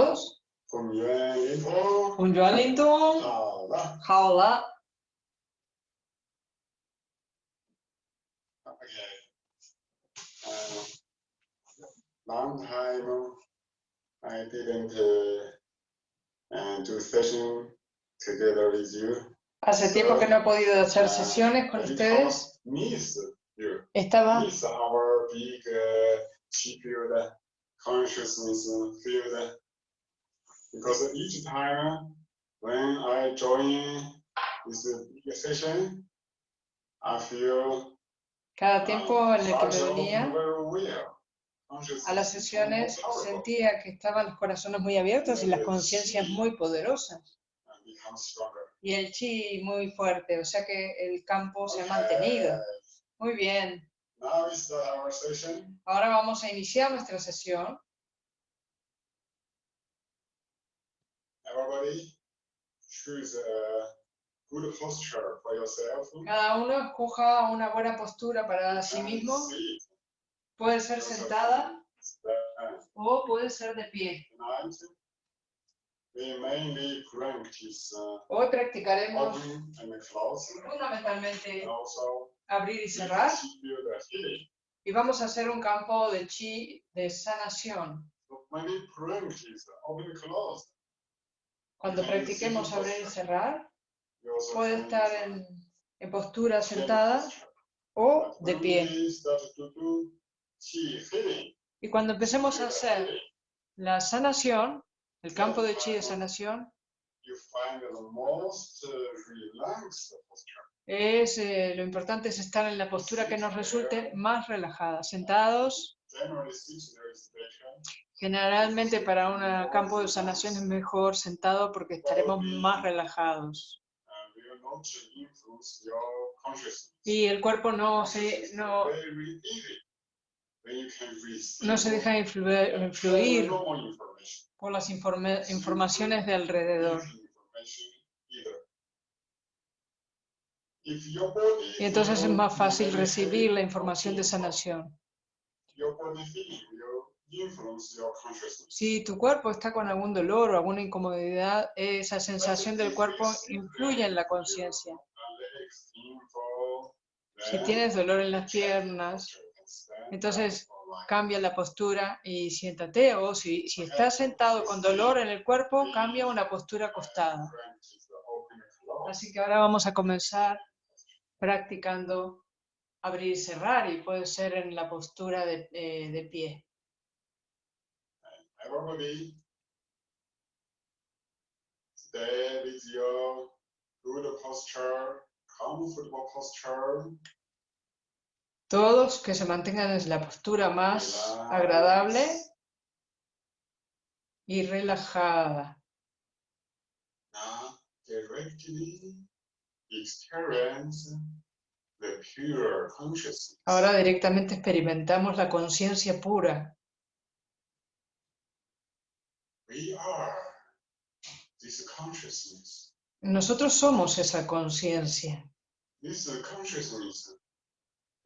todos? Con Joanito. Con Joanito. Long time I didn't uh, uh, do session together with you. Hace so, tiempo que no he podido hacer uh, sesiones con ustedes. Miss you. Estaba. Miss our big uh, field, consciousness field Because each time when I join this big session, I feel cada tiempo en el que me venía a las sesiones, sentía que estaban los corazones muy abiertos y las conciencias muy poderosas. Y el chi muy fuerte, o sea que el campo se ha mantenido. Muy bien. Ahora vamos a iniciar nuestra sesión. Everybody choose a good posture for yourself. Cada uno escoja una buena postura para sí And mismo. Puede ser sentada Stand. o puede ser de pie. Uh, Hoy practicaremos fundamentalmente abrir y cerrar y vamos a hacer un campo de chi de sanación. So when we practice open and close, Cuando practiquemos abrir y cerrar, puede estar en, en postura sentada o de when pie. Y cuando empecemos a hacer la sanación, el campo de chi de sanación, you find the most uh, es, eh, lo importante es estar en la postura que nos resulte más relajada. Sentados, Generalmente para un campo de sanación es mejor sentado porque estaremos más relajados. Y el cuerpo no se, no, se deja influir, influir por las informe- informaciones de alrededor. Y entonces es más fácil recibir la información de sanación. Si tu cuerpo está con algún dolor o alguna incomodidad, esa sensación del cuerpo influye en la conciencia. Si tienes dolor en las piernas, entonces cambia la postura y siéntate. O si, si estás sentado con dolor en el cuerpo, cambia una postura acostada. Así que ahora vamos a comenzar practicando abrir y cerrar y puede ser en la postura de, eh, de pie. Stay with your good posture, comfortable posture. Todos que se mantengan en la postura más relax, agradable y relajada. Now, directly experience the pure consciousness. Ahora directamente experimentamos la conciencia pura. We are this consciousness. Nosotros somos esa conciencia. This consciousness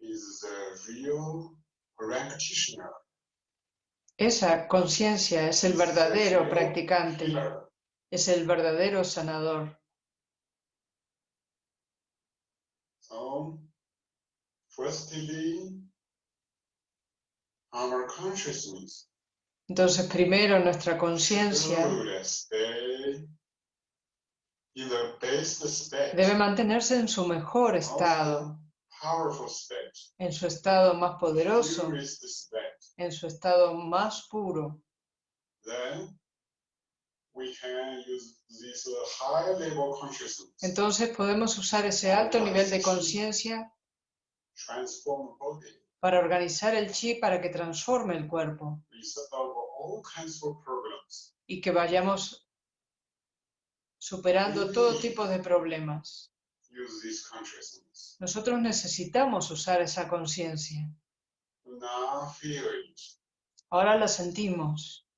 is the real practitioner. Esa conciencia es el verdadero practicante, es el verdadero sanador. Firstly, our consciousness Entonces, primero nuestra conciencia in the best state, debe mantenerse en su mejor estado, en su estado más poderoso, en su estado más puro. Then we can use this uh, high level consciousness, Entonces podemos usar ese alto nivel de conciencia para organizar el chi para que transforme el cuerpo y que vayamos superando todo tipo de problemas. Nosotros necesitamos usar esa conciencia. Ahora la sentimos.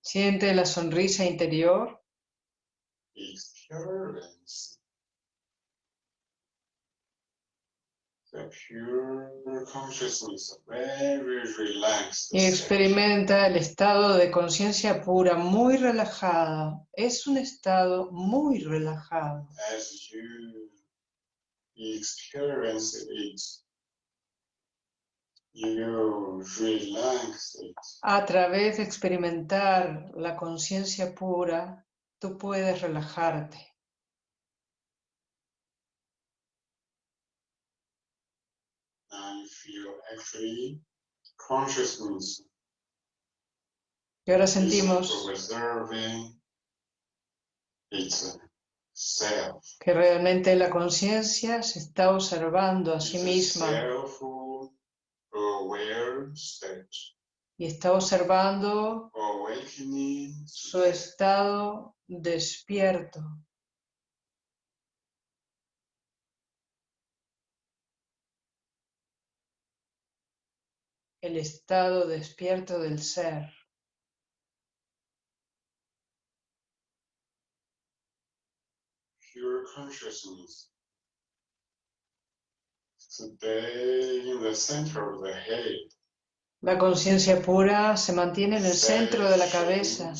Siente la sonrisa interior. experience the pure consciousness, very relaxed. Y state. Experimenta el estado de conciencia pura muy relajada. Es un estado muy relajado. A través de experimentar la conciencia pura, tú puedes relajarte. And feel actually consciousness Y ahora sentimos que realmente la conciencia se está observando a sí misma. y está observando su estado despierto. El estado despierto del ser. pure consciousness. Stay in the center of the head. La conciencia pura se mantiene en el centro de la cabeza.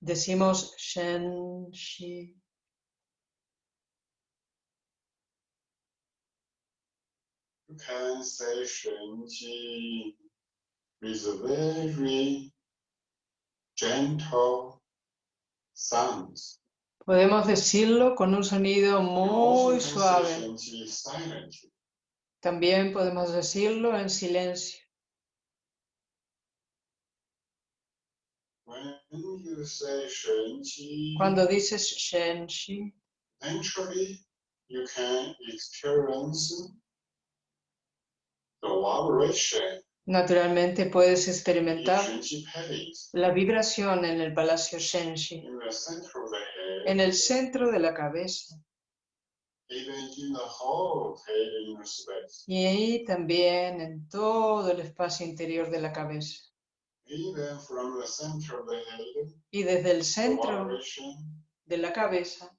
Decimos Shen Shi. With a very gentle sounds. Podemos decirlo con un sonido muy suave. También podemos decirlo en silencio. When you say Shen-chi, Cuando dices Shen Shi, naturally you can experience the vibration naturalmente puedes experimentar la vibración en el palacio Shenshi, en el centro de la cabeza. Y ahí también en todo el espacio interior de la cabeza. Y desde el centro de la cabeza,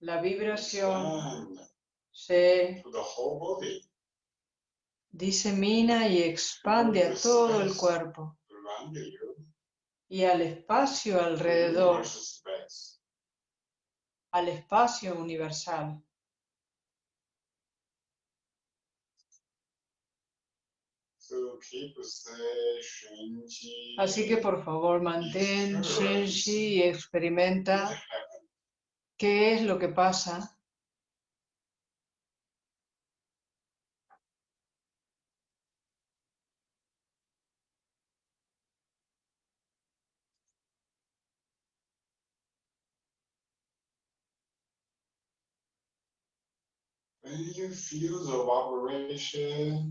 la vibración se disemina y expande a todo el cuerpo. y al espacio alrededor, space. al espacio universal. Say Shen-chi. Así que por favor mantén Shenshi y experimenta qué es lo que pasa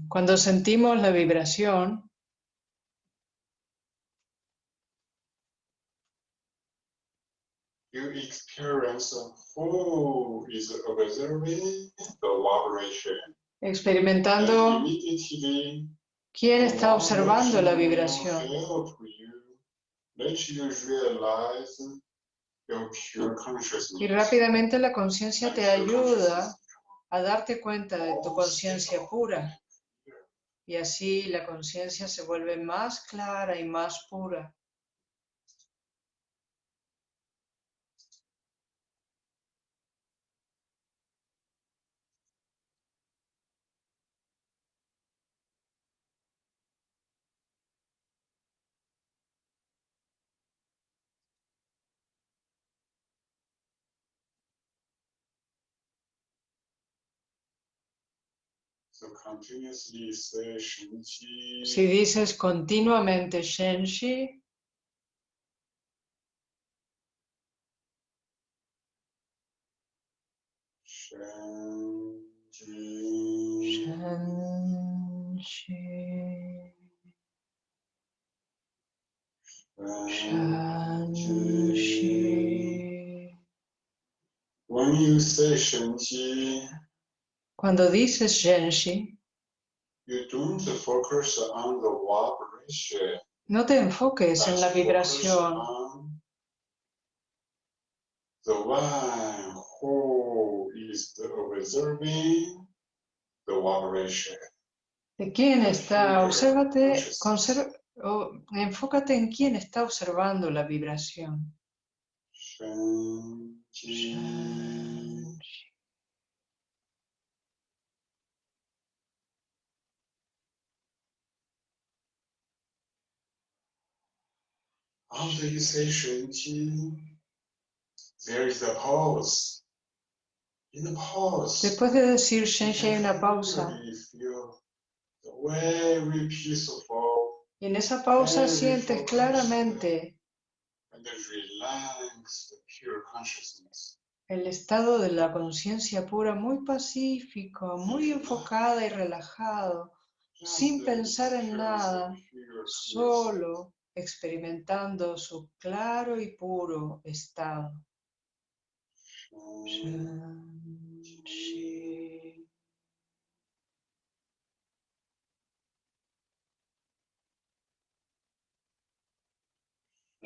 cuando sentimos la vibración. you experience who is observing the vibration. And experimentando quién está observando la vibración. Y rápidamente la conciencia te ayuda a darte cuenta de tu conciencia pura. Y así la conciencia se vuelve más clara y más pura. Si dices continuamente Shenshi, Shen-chi. Shenshi, Shen-chi. Shenshi. When you say Shen-chi, Cuando dices Shenshi, you don't focus on the vibration. no te enfoques en la vibración, The one who is observing the vibration. ¿De quién está? Obsérvate, consciousness. conser- o- enfócate en quién está observando la vibración. Shen, Jin. After you say Shen there is a pause. In the pause, Después de decir you Shen can hay una pausa. clearly feel the very peaceful Y en esa pausa sientes claramente and the relaxed, pure consciousness. el estado de la conciencia pura muy pacífico, muy enfocada y relajado, Just sin the pensar en pure, nada, pure solo experimentando su claro y puro estado. This pure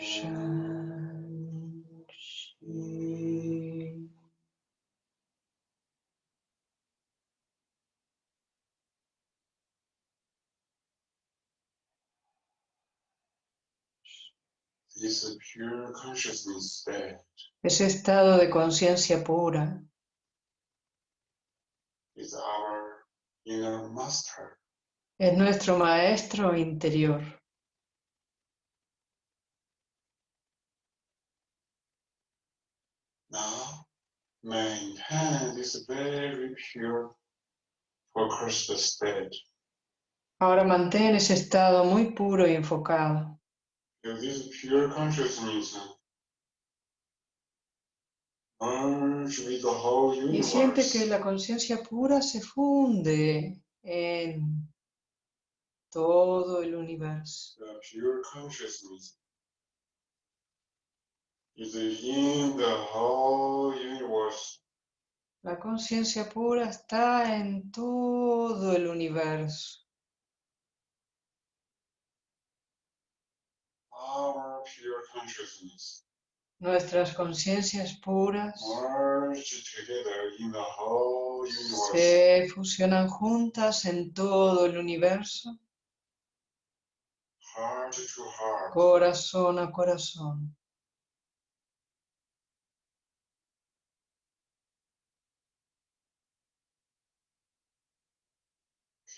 consciousness state Ese estado de conciencia pura is our inner master. es nuestro maestro interior. Now, maintain this very pure, focused state. Ahora mantén ese estado muy puro y enfocado. This pure consciousness merge with the whole Y siente que la conciencia pura se funde en todo el universo. the pure consciousness is in the whole universe. La conciencia pura está en todo el universo. Our pure consciousness. Nuestras conciencias puras se fusionan juntas en todo el universo, Heart to heart. corazón a corazón.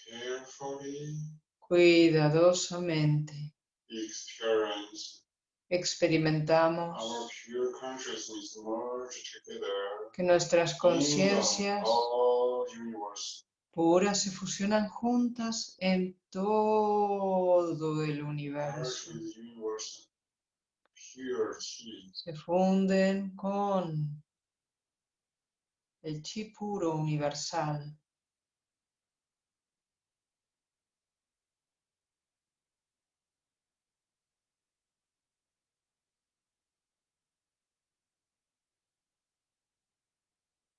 Carefully. Cuidadosamente experimentamos que nuestras conciencias puras se fusionan juntas en todo el universo. Se funden con el chi puro universal. Pure consciousness merge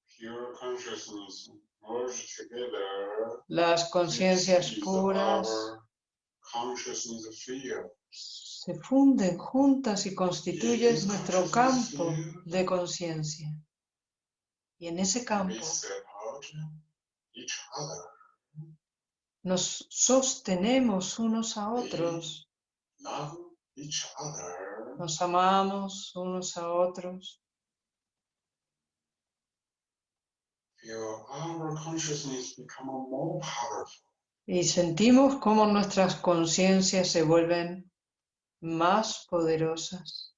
together. Las conciencias puras se funden juntas y constituyen nuestro campo de conciencia. Y en ese campo nos sostenemos unos a otros, Love each other. nos amamos unos a otros, Feel our consciousness become more powerful. Y sentimos cómo nuestras conciencias se vuelven más poderosas.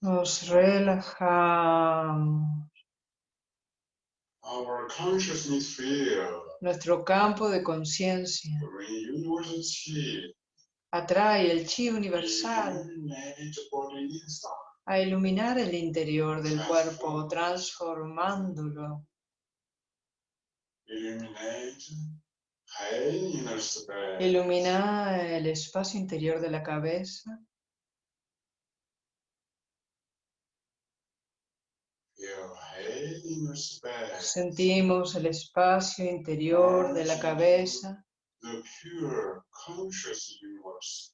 Nos relajamos. Our consciousness field Nuestro campo de conciencia atrae el chi universal a iluminar el interior del cuerpo, transformándolo, ilumina el espacio interior de la cabeza, sentimos el espacio interior de la cabeza, The pure conscious universe.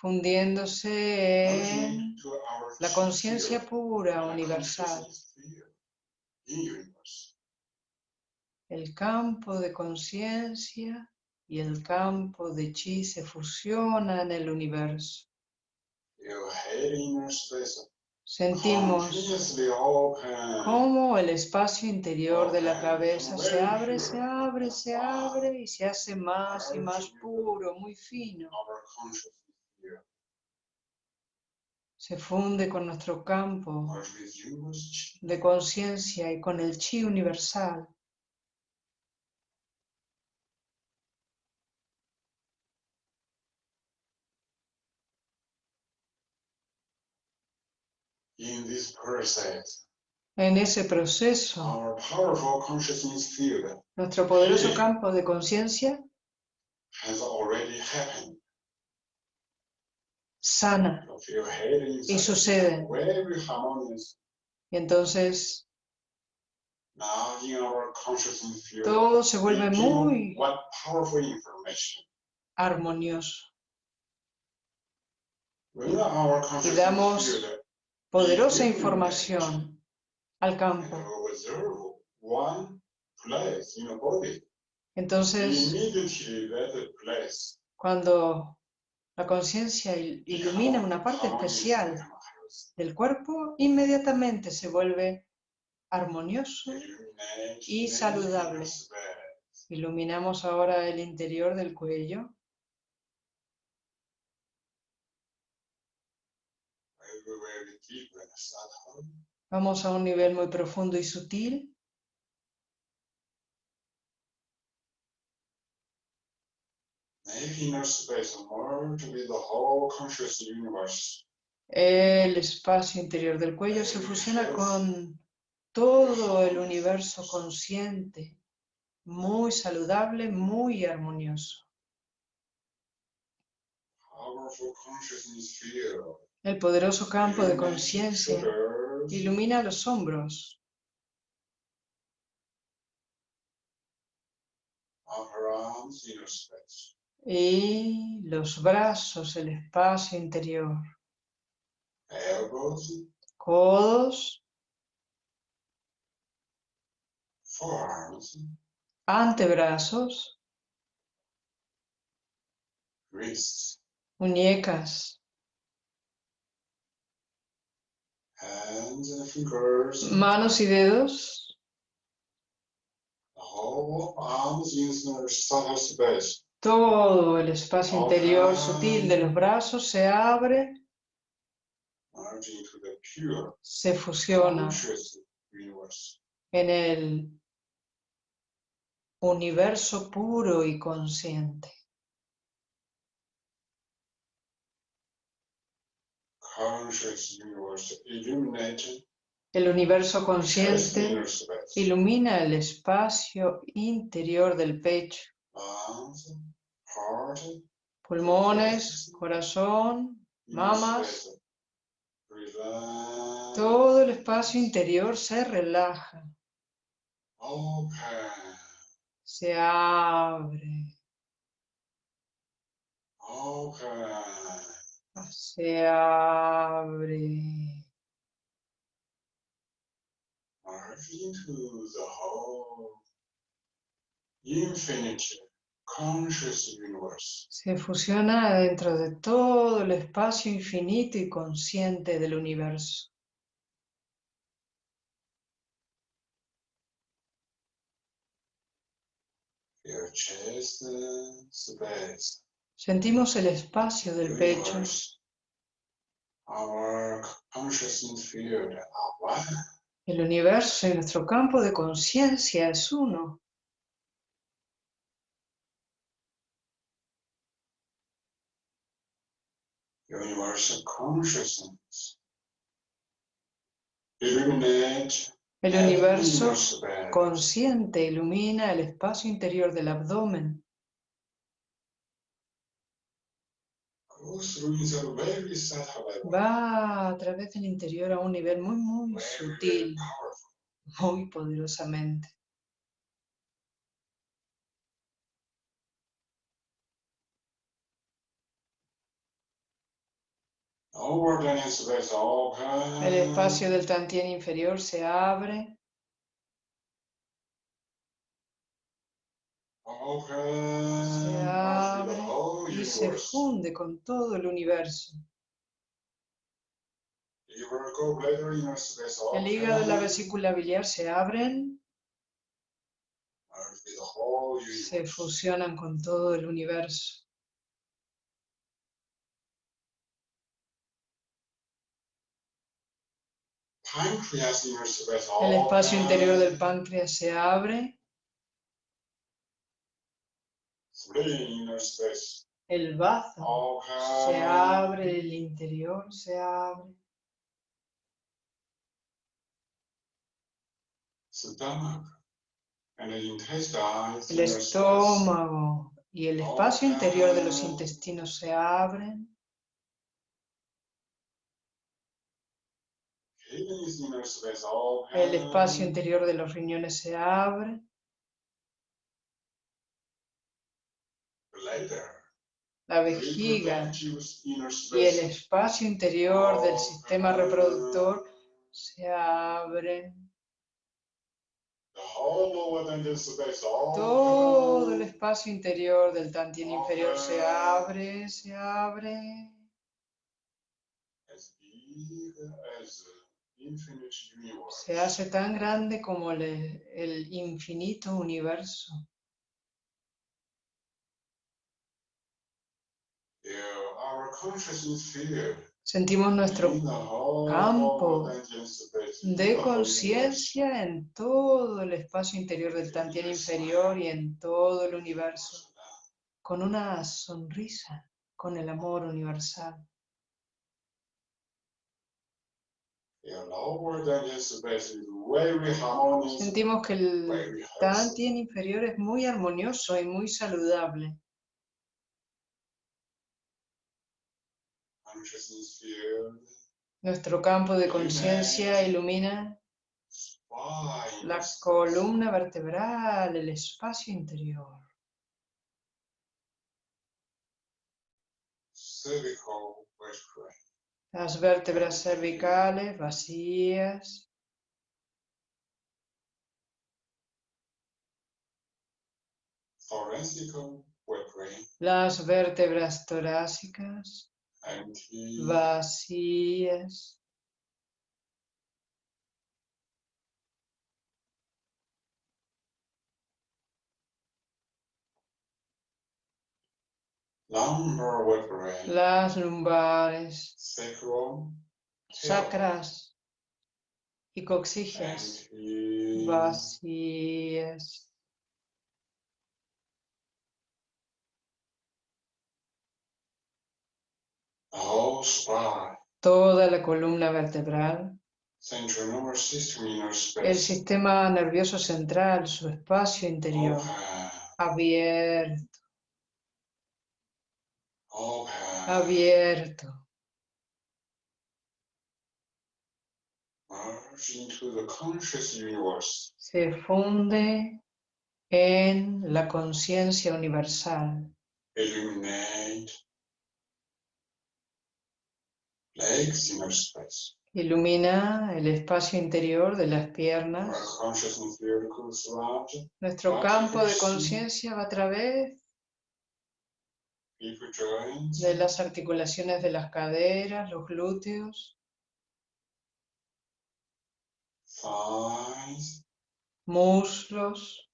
fundiéndose en la conciencia pura, universal. El campo de conciencia y el campo de chi se fusionan en el universo. Sentimos cómo el espacio interior de la cabeza se abre, se abre, se abre y se hace más y más puro, muy fino. Se funde con nuestro campo de conciencia y con el chi universal. In this process, En ese proceso, our powerful consciousness field nuestro poderoso campo de conciencia has already happened. sana y sucede. Y entonces Now in our consciousness field, todo se vuelve muy what powerful information. armonioso, consciousness damos poderosa información al campo. Entonces, cuando la conciencia il- ilumina una parte especial del cuerpo, inmediatamente se vuelve armonioso. Y saludable. Iluminamos ahora el interior del cuello, Vamos a un nivel muy profundo y sutil. El espacio interior del cuello se fusiona con todo el universo consciente, muy saludable, muy armonioso. Powerful consciousness field. El poderoso campo de conciencia ilumina los hombros, y los brazos, el espacio interior, codos, antebrazos, muñecas, hands and fingers. manos y dedos, The whole arms in the subtle space. todo el espacio interior sutil de los brazos se abre, the pure se fusiona en el universo puro y consciente. Conscious universe illuminated El universo consciente ilumina el espacio interior del pecho, pulmones, corazón, Mamas. todo el espacio interior se relaja, se abre. Se abre. Into the whole infinite conscious universe. Se fusiona dentro de todo el espacio infinito y consciente del universo. Your chest space. Sentimos el espacio del pecho. Our consciousness field are one. el universo y nuestro campo de conciencia es uno. Universal consciousness. Illuminate El universo consciente ilumina el espacio interior del abdomen, Go through the very subtle level. Va a través del interior a un nivel muy, muy sutil, muy poderosamente. Open. El espacio del Tantien inferior se abre, Open. se abre y se funde con todo el universo. El hígado y la vesícula biliar se abren, se universe. fusionan con todo el universo. El espacio interior del páncreas se abre, el bazo se abre, el interior se abre, el estómago y el espacio interior de los intestinos se abren, el espacio interior de los riñones se abre. La vejiga y el espacio interior del sistema reproductor se abren. Todo el espacio interior del tantien inferior se abre, se abre. Se hace tan grande como el, el infinito universo. Yeah, our consciousness field Sentimos nuestro campo de conciencia en todo el espacio interior del tantien inferior y en todo el universo, con una sonrisa, con el amor universal. Sentimos que el tantien inferior es muy armonioso y muy saludable. Nuestro campo de conciencia ilumina la columna vertebral, el espacio interior, las vértebras cervicales vacías, las vértebras torácicas vacías, las lumbares, sacras. Y empty, vacías. the whole spine, Toda la columna vertebral, central nervous system, inner el space, sistema nervioso central, su espacio interior, abierto, abierto, merge into the conscious universe, se funde en la conciencia universal, legs, inner space, ilumina el espacio interior de las piernas. Nuestro campo de conciencia va a través de las articulaciones de las caderas, los glúteos, muslos,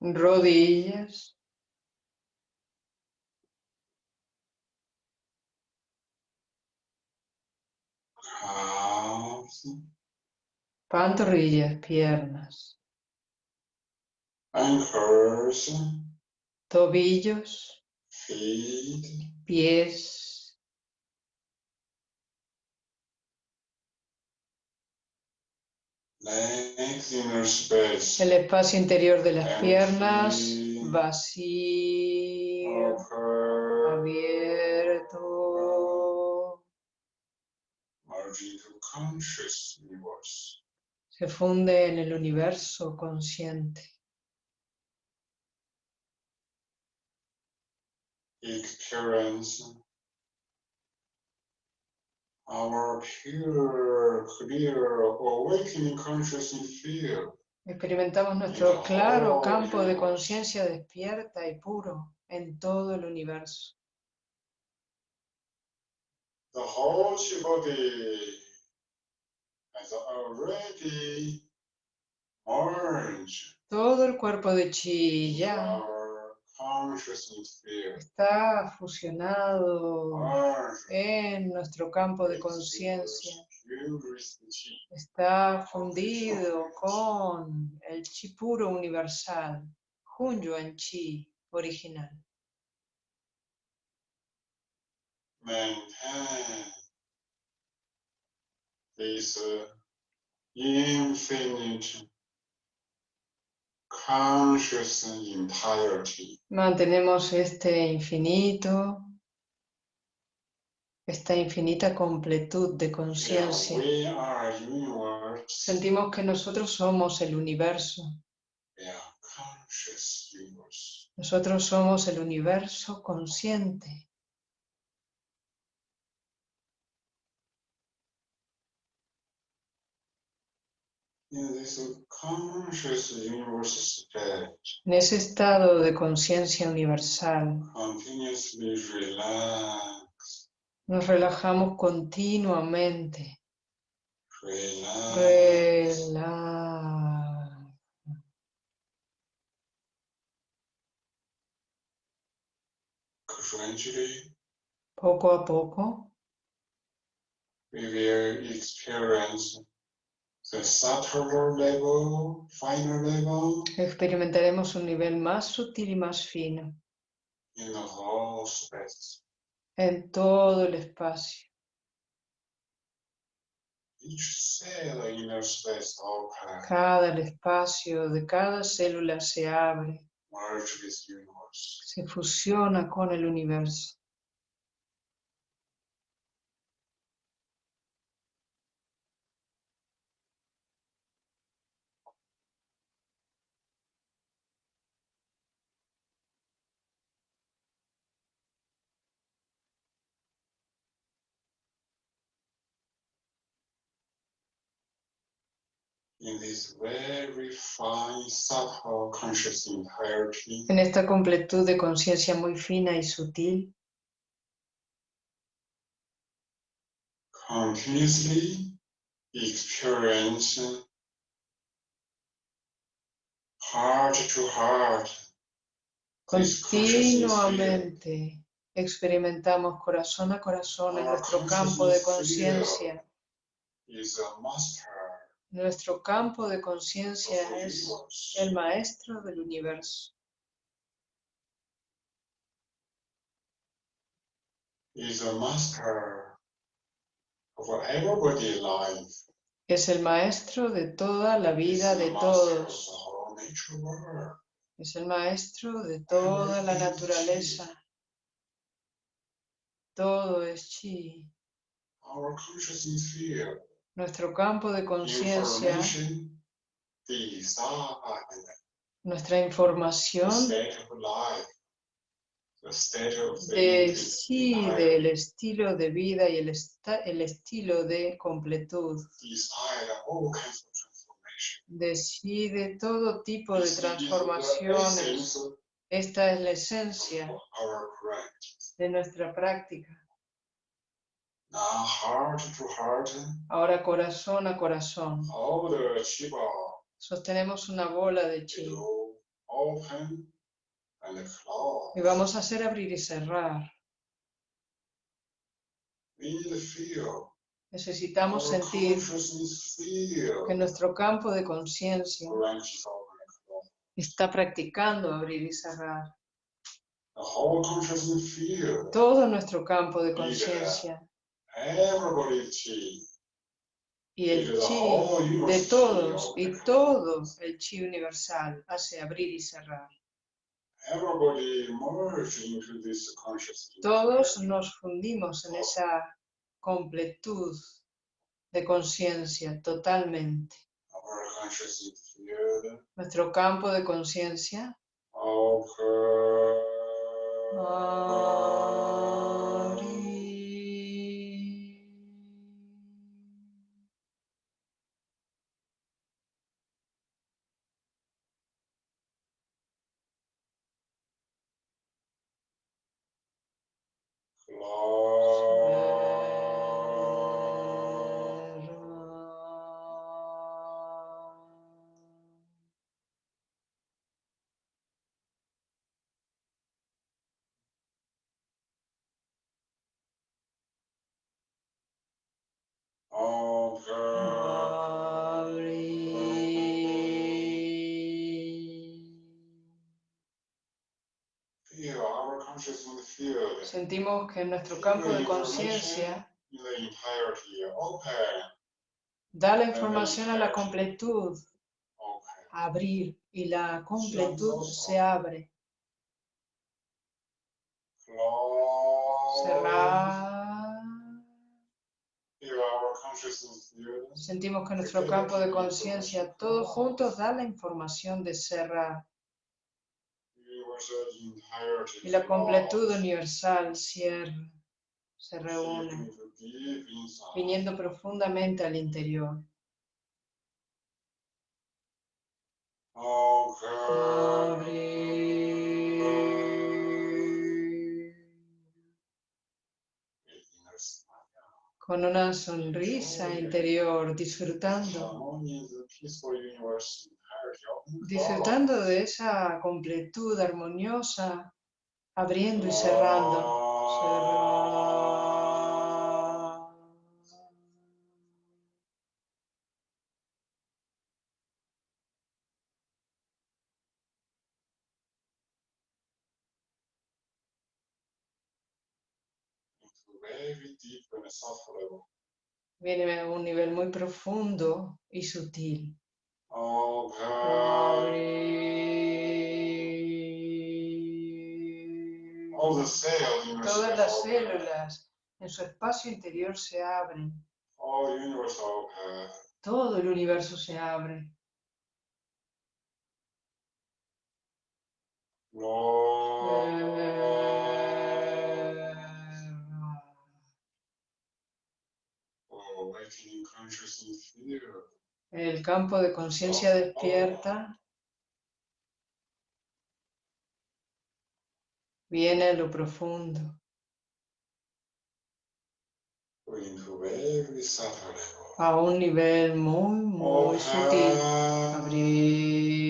rodillas, pantorrillas, piernas, ankles, tobillos, feet, pies, legs, inner space, el espacio interior de las Empty. piernas, vacío, abierto, merge into conscious universe. se funde en el universo consciente. experience our pure, clear, awakening consciousness field. Experimentamos nuestro claro campo de conciencia despierta y puro en todo el universo. The whole chi already merged Todo el cuerpo de chi ya está fusionado en nuestro campo de conciencia. Está fundido con el chi puro universal, Hunyuan Chi original. This infinite conscious entirety. Mantenemos este infinito, esta infinita completud de conciencia. we are universe. Sentimos que nosotros somos el universo. We are conscious universe. Nosotros somos el universo consciente. In this conscious universe state, En ese estado de conciencia universal, nos relajamos continuamente. Gradually, Poco a poco level, finer level experimentaremos un nivel más sutil y más fino space. en todo el espacio. Each cell in the space open, Cada el espacio de cada célula se abre, se fusiona con el universo. In this very fine, subtle conscious entirety, En esta completud de conciencia muy fina y sutil, continuously experience heart to heart. Continuamente experimentamos corazón a corazón en nuestro campo de conciencia. Nuestro campo de conciencia es el maestro del universo. is a master of everybody life. Es el maestro de toda la vida de todos. Es el maestro de toda la naturaleza. Todo es chi. Our consciousness field, Nuestro campo de conciencia, nuestra información decide el estilo de vida y el, estilo de completud. Decide todo tipo de transformaciones. Esta es la esencia de nuestra práctica. Now, heart to heart, Ahora corazón a corazón. Sostenemos una bola de chi. Y vamos a hacer abrir y cerrar. Necesitamos sentir que nuestro campo de conciencia está practicando abrir y cerrar. Todo nuestro campo de conciencia. Y el chi de todos y todo el chi universal hace abrir y cerrar. Todos nos fundimos en esa completud de conciencia totalmente. Nuestro campo de conciencia. open Feel Sentimos que nuestro campo de conciencia da la información a la completud, abrir, y la completud se abre. Cerrar. Sentimos que nuestro campo de conciencia, todos juntos, da la información de cerrar. Y la completud universal cierra, se reúne, viniendo profundamente al interior. Con una sonrisa interior, disfrutando, Disfrutando de esa completud armoniosa, abriendo y cerrando. Viene a un nivel muy profundo y sutil. Open. Abrir. All the cells in your Todas las células en su espacio interior se abren. All universe open. Todo el universo se abre. Lord. Awakening consciousness here. El campo de conciencia despierta. Viene a lo profundo. A un nivel muy, muy sutil. Abrir.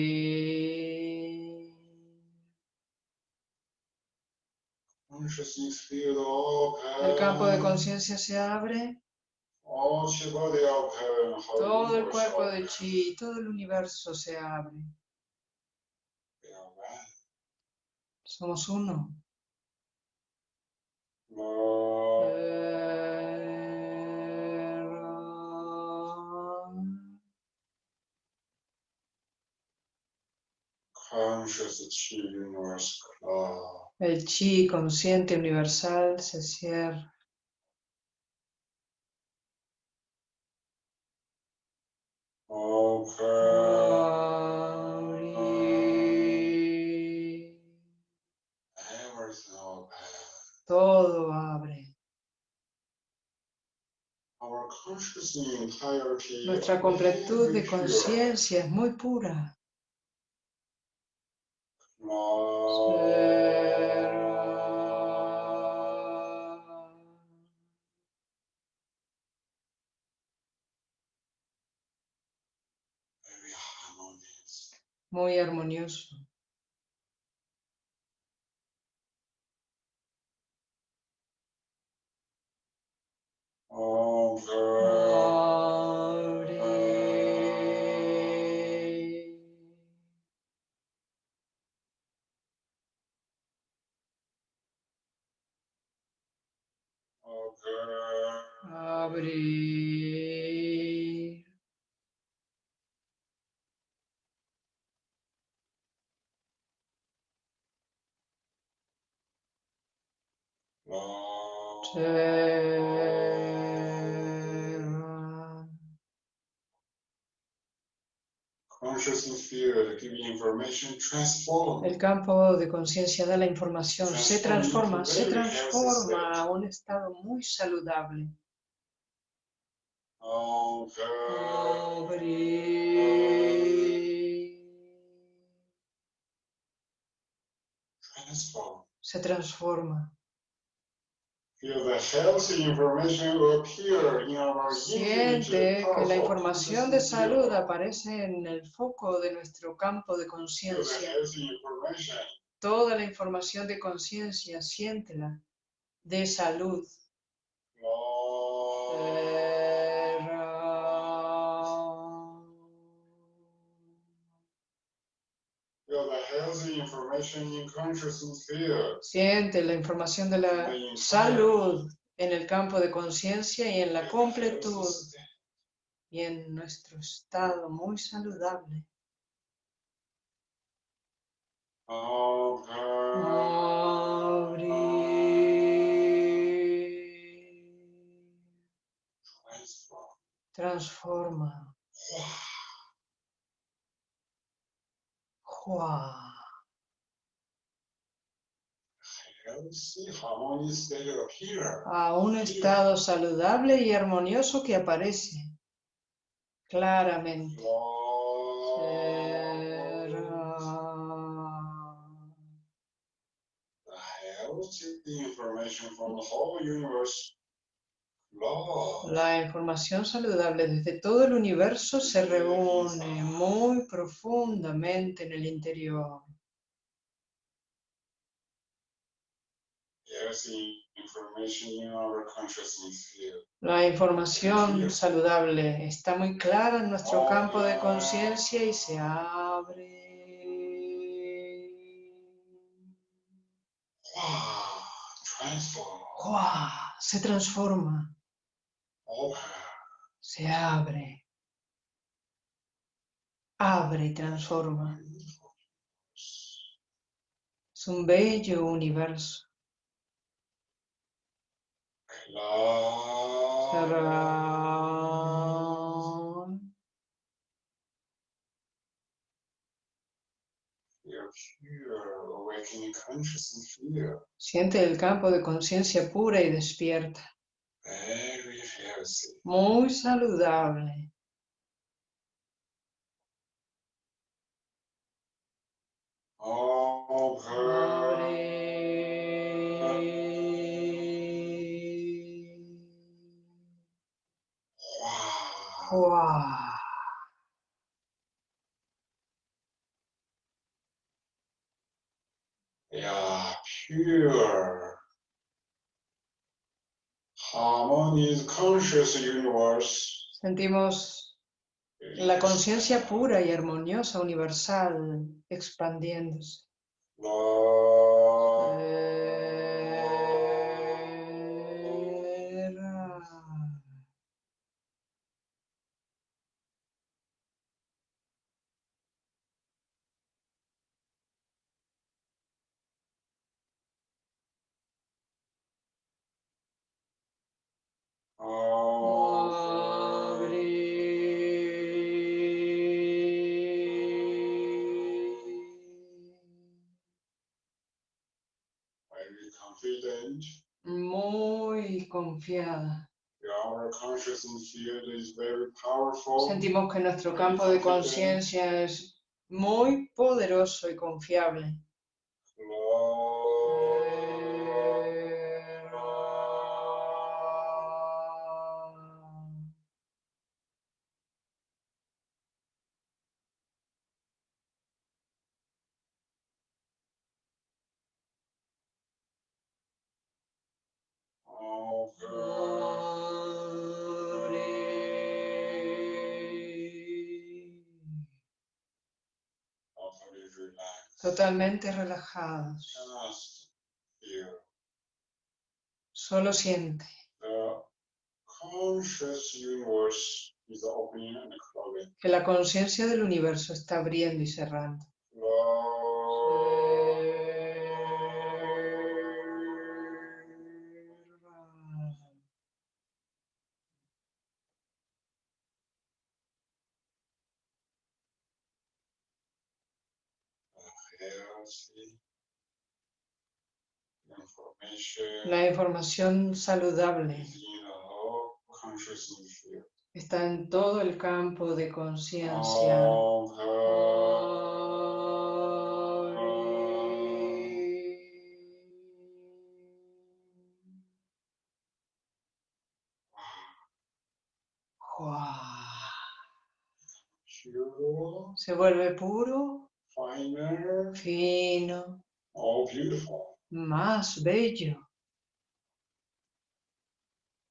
El campo de conciencia se abre. Todo el cuerpo de open. chi, todo el universo se abre. Somos uno. El chi consciente universal se cierra. Todo abre. Nuestra completud de conciencia es muy pura. El campo de conciencia da la información, se transforma, se transforma a un estado muy saludable. Se transforma. Feel the healthy information will appear in our Siente que la información de salud aparece en el foco de nuestro campo de conciencia. Toda la información de conciencia, siéntela, de salud. Siente la información de la salud en el campo de conciencia y en la completud y en nuestro estado muy saludable. Transforma. Healthy, harmonious state appear. A un estado saludable y armonioso que aparece claramente. La información saludable desde todo el universo se reúne muy profundamente en el interior. Healthy information in our consciousness field. La información saludable está muy clara en nuestro campo de conciencia y se abre. Wow. ¡Guau! Se transforma, Open. se abre. Abre y transforma. Es un bello universo. Siente el campo de conciencia pura y despierta. Muy saludable. Wow. ¡Guau! Yeah, pure. Harmonious conscious universe. Sentimos la conciencia pura y armoniosa universal expandiéndose. Lord. Confiada. Sentimos que nuestro campo de conciencia es muy poderoso y confiable. Totalmente relajados. Solo siente. que la conciencia del universo está abriendo y cerrando. La información saludable está en todo el campo de conciencia. Se vuelve puro, finer, fino, all beautiful. más bello.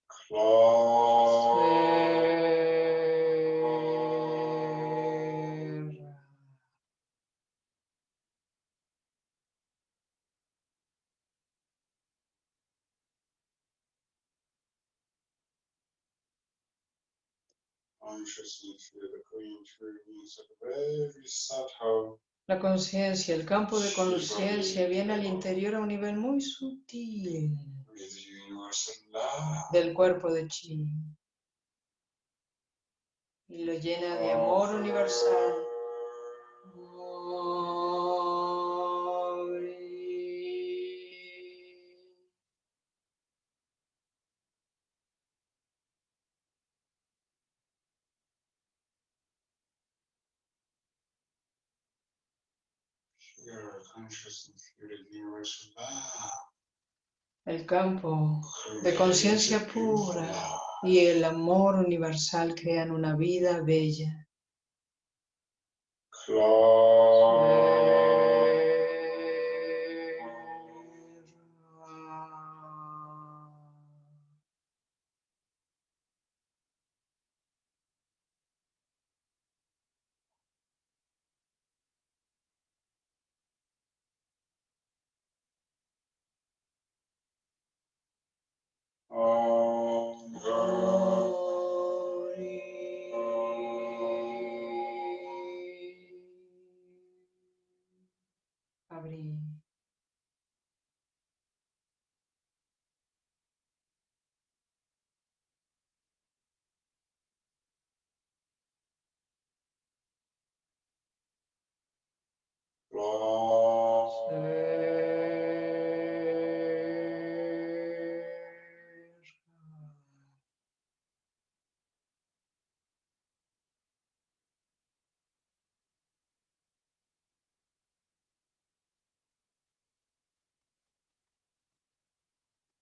Close. Consciousness field going through is a very subtle La conciencia, el campo de conciencia viene al interior a un nivel muy sutil. Del cuerpo de chi. Y lo llena de amor universal. El campo de conciencia pura y el amor universal crean una vida bella. Om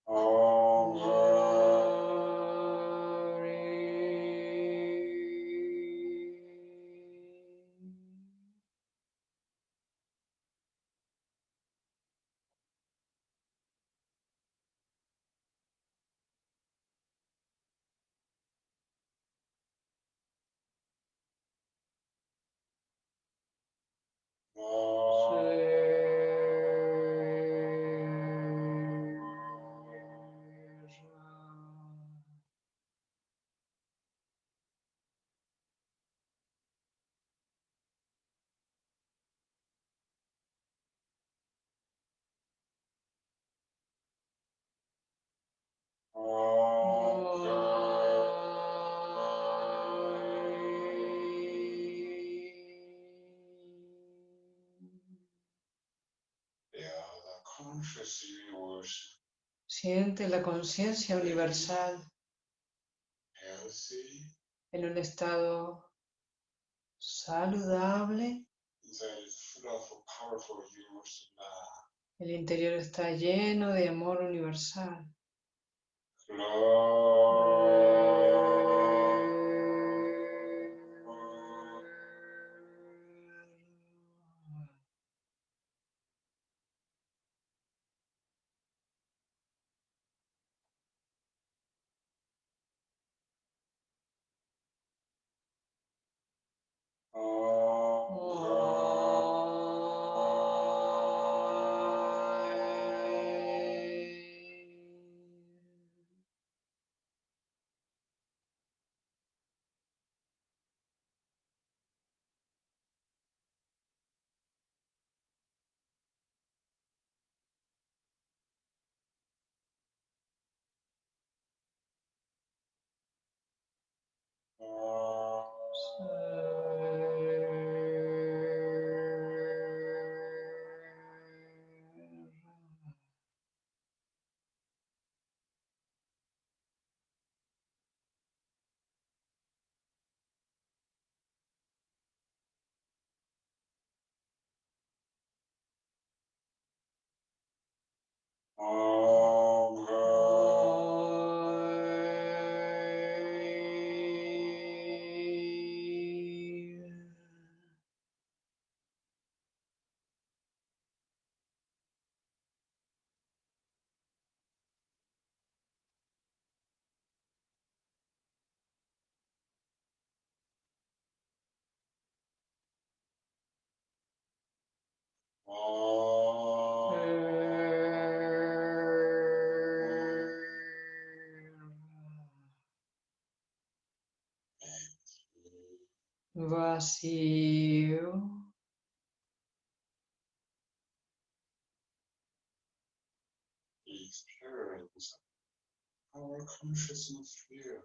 conscious Siente la conciencia universal en un estado saludable. El interior está lleno de amor universal. Oh. Uh... Oh.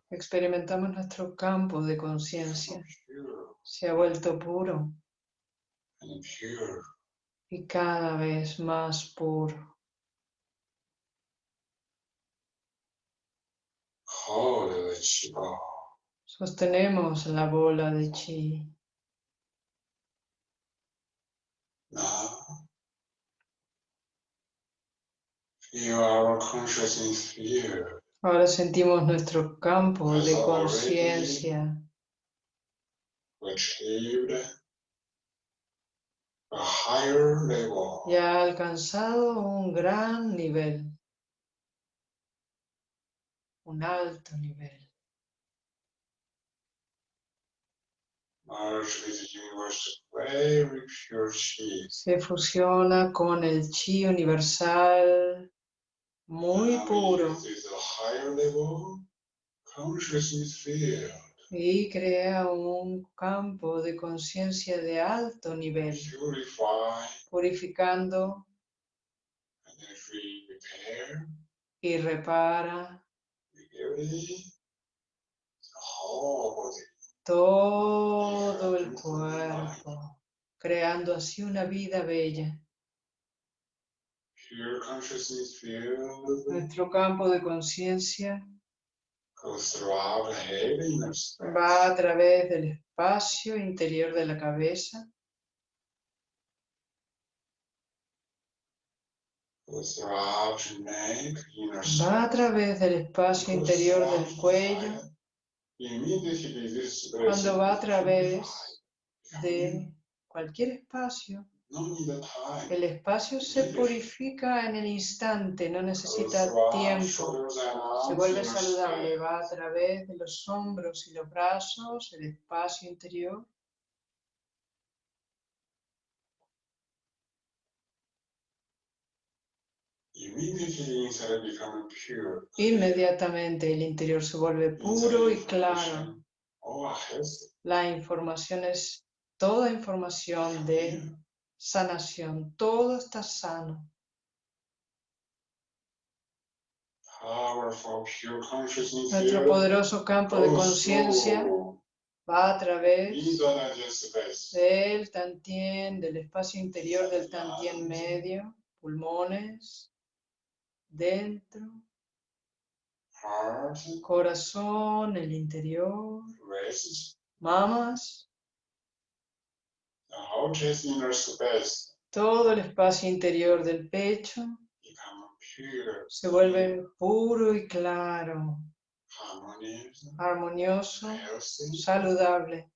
Experimentamos nuestro campo de conciencia. Se ha vuelto puro y cada vez más puro. Sostenemos la bola de chi. Now, feel our consciousness here. Ahora sentimos nuestro campo de conciencia. ya ha alcanzado un gran nivel, un alto nivel. Se fusiona con el chi universal muy puro. y crea un campo de conciencia de alto nivel, purificando y repara todo el cuerpo, creando así una vida bella. Pure consciousness field Nuestro campo de conciencia va a través del espacio interior de la cabeza, va a través del espacio interior del cuello, Cuando va a través de cualquier espacio. El espacio se purifica en el instante, no necesita tiempo. Se vuelve saludable, va a través de los hombros y los brazos, el espacio interior. Inmediatamente el interior se vuelve puro y claro. Oh. La información es toda información de sanación. Todo está sano. Powerful, pure consciousness Nuestro poderoso campo de goes conciencia va a través del tantien, del espacio interior del tantien medio, pulmones, dentro, corazón, el interior, mamas, the whole chest inner space todo el espacio interior del pecho se vuelve puro y claro, armonioso, saludable.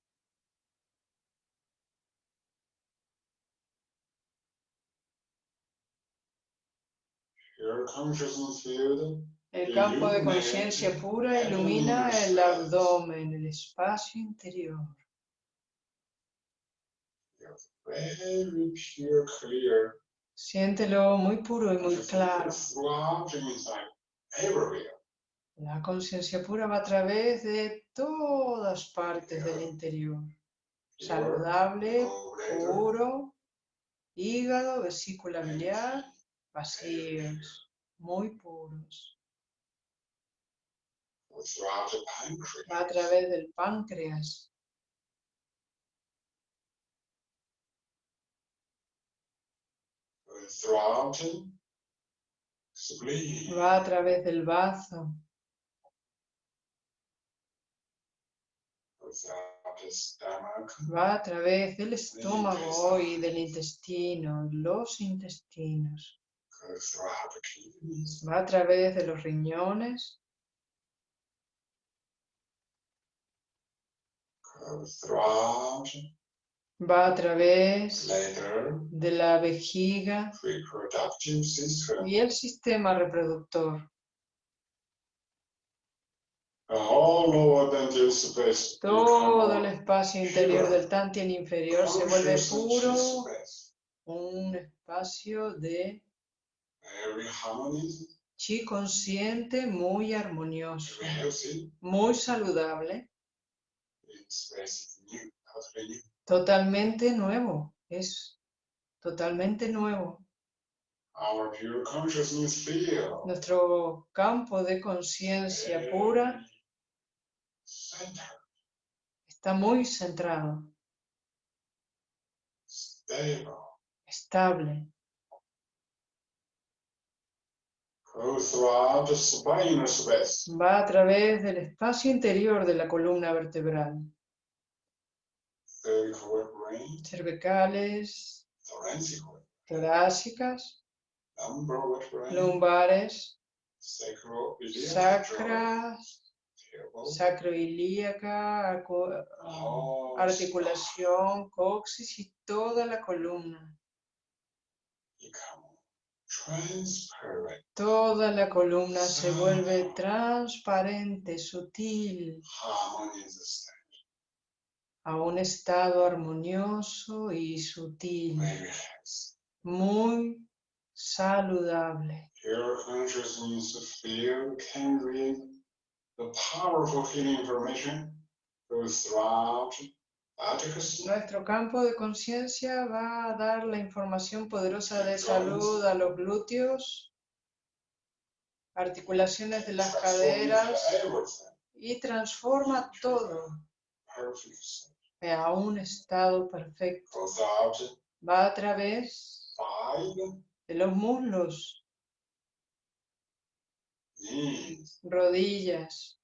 El campo de conciencia pura ilumina el abdomen, el espacio interior. Very pure, clear. Siéntelo muy puro y muy claro. La conciencia pura va a través de todas partes del interior. Saludable, puro, hígado, vesícula biliar, vacíos, muy puros. Va a través del páncreas, Throughout the spleen. Va a través del stomach. va a través del estómago y del intestino, los intestinos. va a través de los riñones, va a través de la vejiga y el sistema reproductor. Todo el espacio interior del Tantien inferior se vuelve puro, un espacio de chi consciente muy armonioso, muy saludable, Totalmente nuevo, es totalmente nuevo. Our pure consciousness field. Nuestro campo de conciencia pura very Center, está muy centrado, stable, estable, va a través del espacio interior de la columna vertebral, cervicales, torácicas, lumbares, sacras, sacroilíaca, ah, whole articulación, coxis y toda la columna. Toda la columna se vuelve transparente, sutil, a un estado armonioso y sutil, muy saludable. Pure consciousness field can read the powerful healing information goes throughout Nuestro campo de conciencia va a dar la información poderosa de salud a los glúteos, articulaciones de las caderas y transforma todo. A un estado perfecto. Va a través de los muslos, rodillas,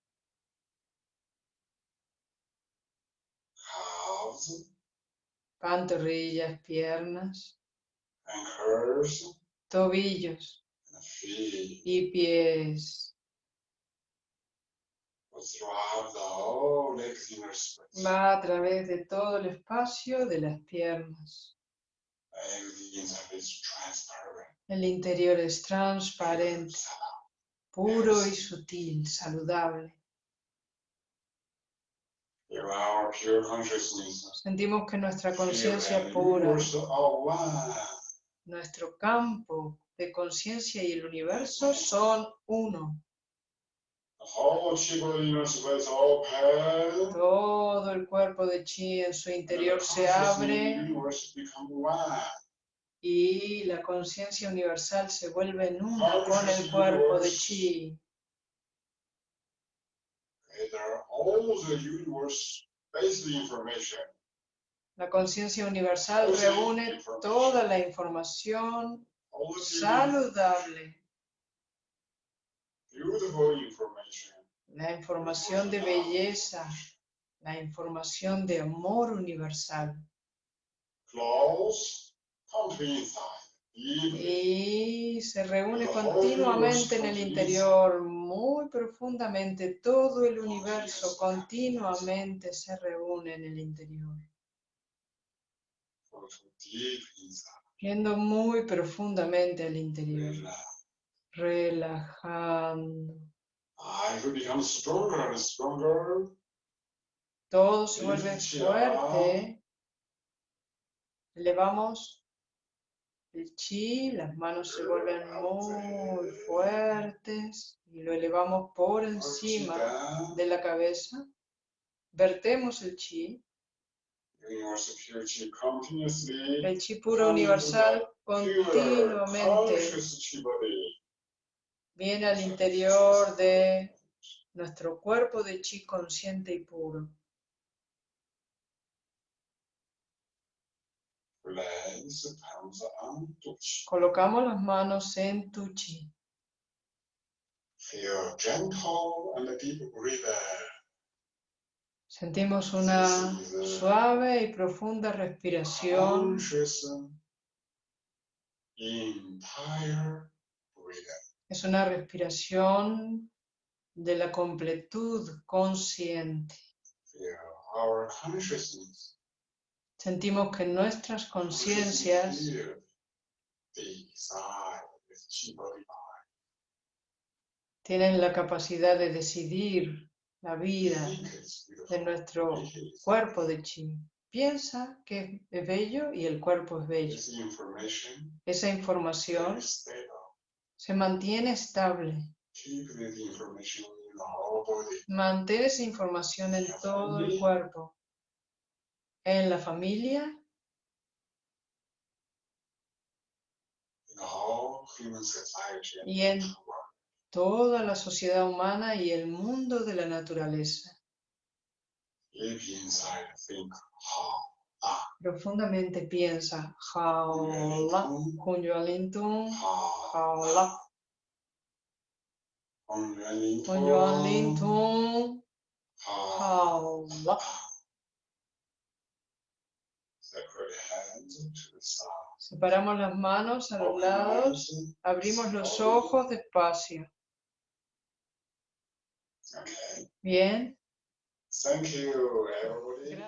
pantorrillas, piernas, tobillos. Y pies. Goes throughout the whole legs inner space. Va a través de todo el espacio de las piernas. El interior es transparente, puro y sutil, saludable. Sentimos que nuestra conciencia pura, nuestro campo de conciencia y el universo son uno. The whole Chiba inner space open. Todo el cuerpo de chi en su interior se abre. y la conciencia universal se vuelve en una con el cuerpo de chi. La conciencia universal reúne toda la información saludable. La información de belleza, la información de amor universal. Y se reúne continuamente en el interior, muy profundamente. Todo el universo continuamente se reúne en el interior, yendo muy profundamente al interior, relajando. I will become stronger and stronger. Todo se vuelve fuerte. Elevamos el chi, las manos se vuelven muy fuertes y lo elevamos por encima de la cabeza. Vertemos el chi, el chi puro universal continuamente. Viene al interior de nuestro cuerpo de chi consciente y puro. Colocamos las manos en tu chi. Sentimos una suave y profunda respiración. Entire breath. Es una respiración de la completud consciente. Feel our consciousness. Sentimos que nuestras conciencias tienen la capacidad de decidir la vida de nuestro cuerpo de chi. Piensa que es bello y el cuerpo es bello. Esa información. Se mantiene estable. Mantén esa información en todo el cuerpo. En la familia, Y en- toda la sociedad humana y el mundo de la naturaleza. Inside, think how. Profundamente piensa, jaola, Kunyualintung, jaola, Kunyualintung, jaola. Separate hands to the side. Separamos las manos a los lados, abrimos los ojos despacio. Okay. Bien. Thank you, everybody.